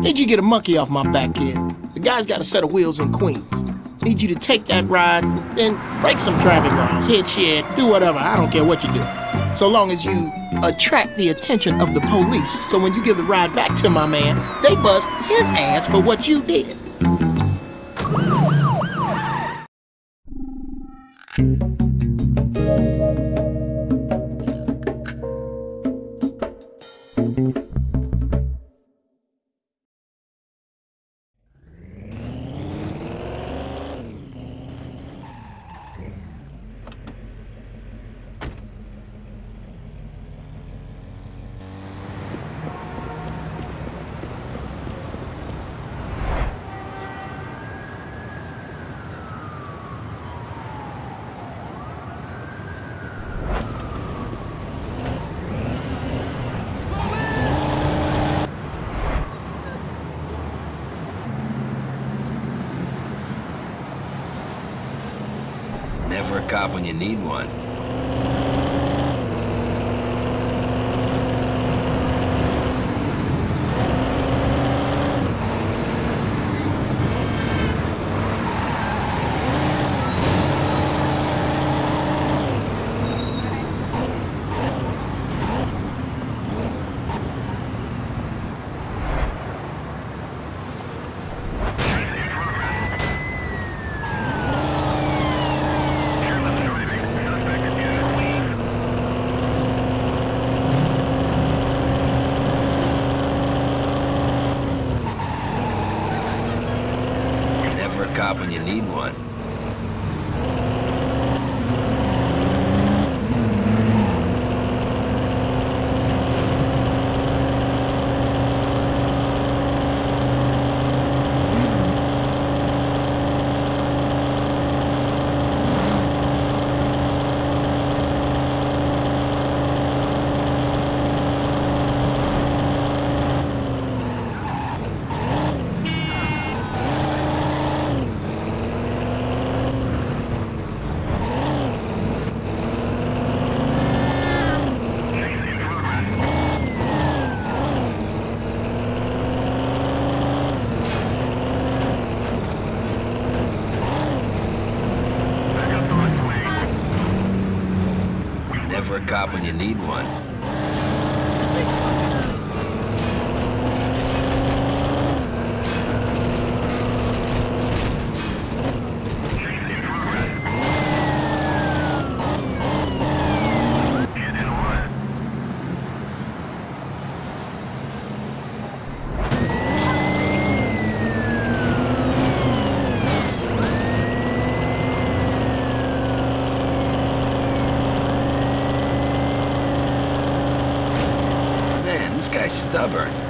Mm. Need you to get a monkey off my back, kid. The guy's got a set of wheels in Queens. Need you to take that ride, then break some traffic laws, hit shit, do whatever. I don't care what you do. So long as you attract the attention of the police. So when you give the ride back to my man, they bust his ass for what you did. Never a cop when you need one. Never a cop when you need one. Never a cop when you need one. Man, this guy's stubborn.